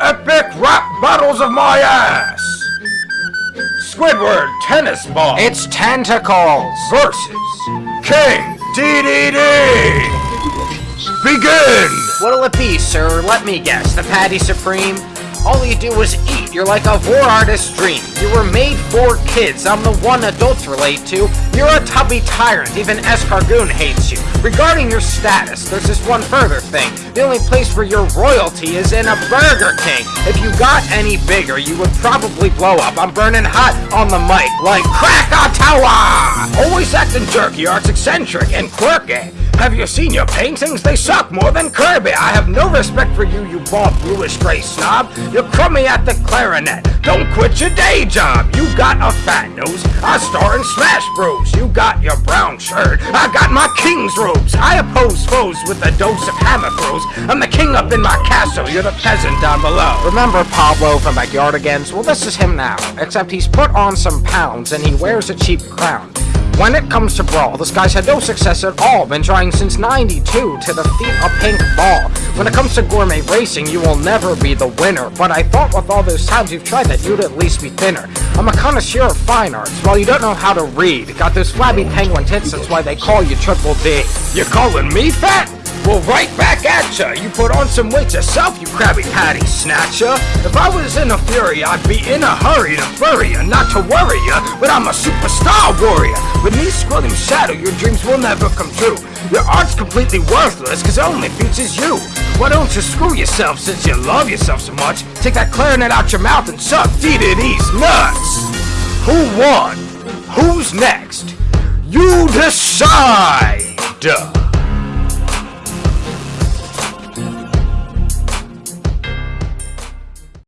epic rap battles of my ass! Squidward Tennis Ball It's tentacles! versus King DDD! Begin! What'll it be, sir? Let me guess. The Patty Supreme? All you do is eat. You're like a war artist's dream. You were made for kids. I'm the one adults relate to. You're a tubby tyrant. Even Escargoon hates you. Regarding your status, there's this one further thing. The only place where your royalty is in a Burger King. If you got any bigger, you would probably blow up. I'm burning hot on the mic like Krakatoa! Always acting jerky, arts eccentric and quirky. Have you seen your paintings? They suck more than Kirby. I have no respect for you, you bald, bluish gray snob. You're crummy at the clarinet. Don't quit your day job. You got a fat nose. I star in Smash Bros. You got your brown shirt. I got my king's robes. I oppose foes with a dose of hammer throws. I'm the king up in my castle. You're the peasant down below. Remember Pablo from Backyardigans? Well, this is him now, except he's put on some pounds and he wears a cheap crown. When it comes to Brawl, this guy's had no success at all, been trying since 92 to defeat a pink ball. When it comes to gourmet racing, you will never be the winner, but I thought with all those times you've tried that you'd at least be thinner. I'm a connoisseur of fine arts, while you don't know how to read. Got those flabby penguin tits, that's why they call you Triple D. You calling me fat? Well, right back at ya! You put on some weight yourself, you Krabby Patty snatcher! If I was in a fury, I'd be in a hurry to bury ya, not to worry ya, but I'm a superstar warrior! With me scrolling shadow, your dreams will never come true. Your art's completely worthless, cause it only features you. Why don't you screw yourself since you love yourself so much? Take that clarinet out your mouth and suck DDD's nuts! Who won? Who's next? You decide!